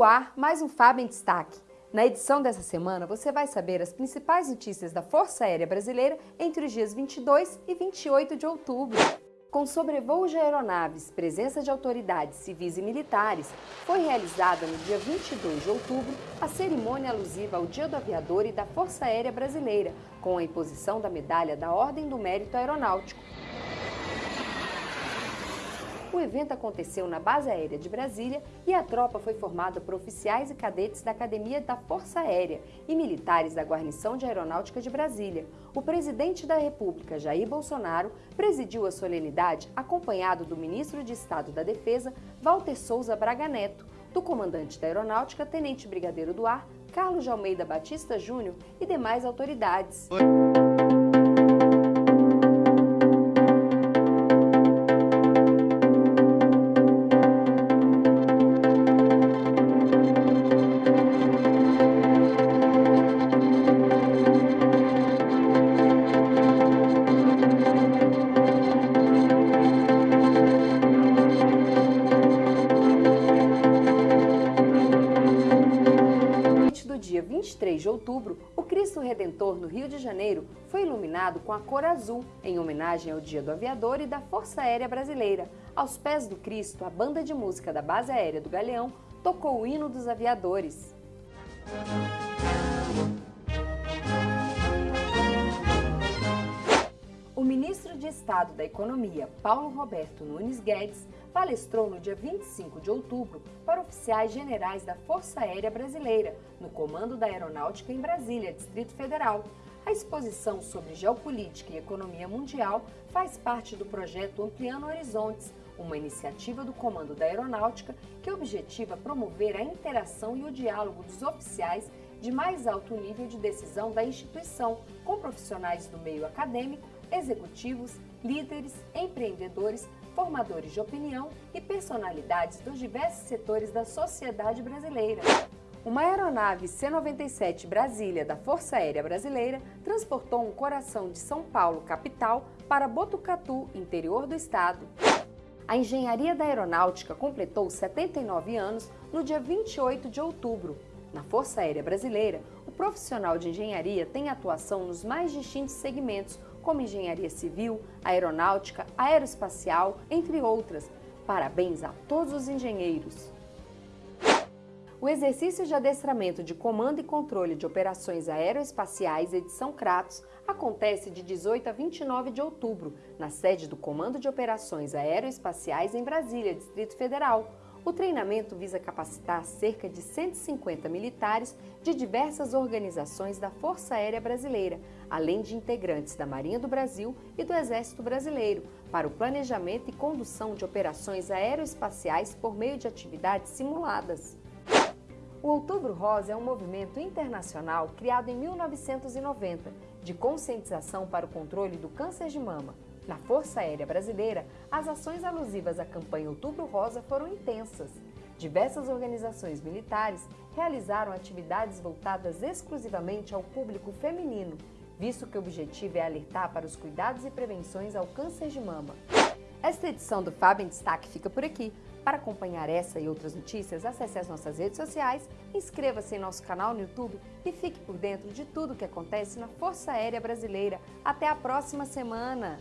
No ar, mais um Fábio em Destaque. Na edição dessa semana, você vai saber as principais notícias da Força Aérea Brasileira entre os dias 22 e 28 de outubro. Com sobrevoos de aeronaves, presença de autoridades civis e militares, foi realizada no dia 22 de outubro a cerimônia alusiva ao Dia do Aviador e da Força Aérea Brasileira, com a imposição da medalha da Ordem do Mérito Aeronáutico. O evento aconteceu na Base Aérea de Brasília e a tropa foi formada por oficiais e cadetes da Academia da Força Aérea e militares da Guarnição de Aeronáutica de Brasília. O presidente da República, Jair Bolsonaro, presidiu a solenidade acompanhado do ministro de Estado da Defesa, Walter Souza Braga Neto, do comandante da Aeronáutica, Tenente Brigadeiro do Ar, Carlos de Almeida Batista Júnior e demais autoridades. dia 23 de outubro, o Cristo Redentor no Rio de Janeiro foi iluminado com a cor azul, em homenagem ao Dia do Aviador e da Força Aérea Brasileira. Aos pés do Cristo, a banda de música da Base Aérea do Galeão tocou o hino dos aviadores. O ministro de Estado da Economia, Paulo Roberto Nunes Guedes, palestrou no dia 25 de outubro para oficiais generais da Força Aérea Brasileira, no Comando da Aeronáutica em Brasília, Distrito Federal. A exposição sobre geopolítica e economia mundial faz parte do projeto Ampliando Horizontes, uma iniciativa do Comando da Aeronáutica que objetiva promover a interação e o diálogo dos oficiais de mais alto nível de decisão da instituição com profissionais do meio acadêmico, executivos, líderes, empreendedores, formadores de opinião e personalidades dos diversos setores da sociedade brasileira. Uma aeronave C-97 Brasília da Força Aérea Brasileira transportou um coração de São Paulo, capital, para Botucatu, interior do estado. A Engenharia da Aeronáutica completou 79 anos no dia 28 de outubro. Na Força Aérea Brasileira, o profissional de engenharia tem atuação nos mais distintos segmentos, como engenharia civil, aeronáutica, aeroespacial, entre outras. Parabéns a todos os engenheiros! O exercício de adestramento de comando e controle de operações aeroespaciais edição Kratos acontece de 18 a 29 de outubro, na sede do Comando de Operações Aeroespaciais em Brasília, Distrito Federal. O treinamento visa capacitar cerca de 150 militares de diversas organizações da Força Aérea Brasileira, além de integrantes da Marinha do Brasil e do Exército Brasileiro, para o planejamento e condução de operações aeroespaciais por meio de atividades simuladas. O Outubro Rosa é um movimento internacional criado em 1990 de conscientização para o controle do câncer de mama. Na Força Aérea Brasileira, as ações alusivas à campanha Outubro Rosa foram intensas. Diversas organizações militares realizaram atividades voltadas exclusivamente ao público feminino, visto que o objetivo é alertar para os cuidados e prevenções ao câncer de mama. Esta edição do Fábio em Destaque fica por aqui. Para acompanhar essa e outras notícias, acesse as nossas redes sociais, inscreva-se em nosso canal no YouTube e fique por dentro de tudo o que acontece na Força Aérea Brasileira. Até a próxima semana!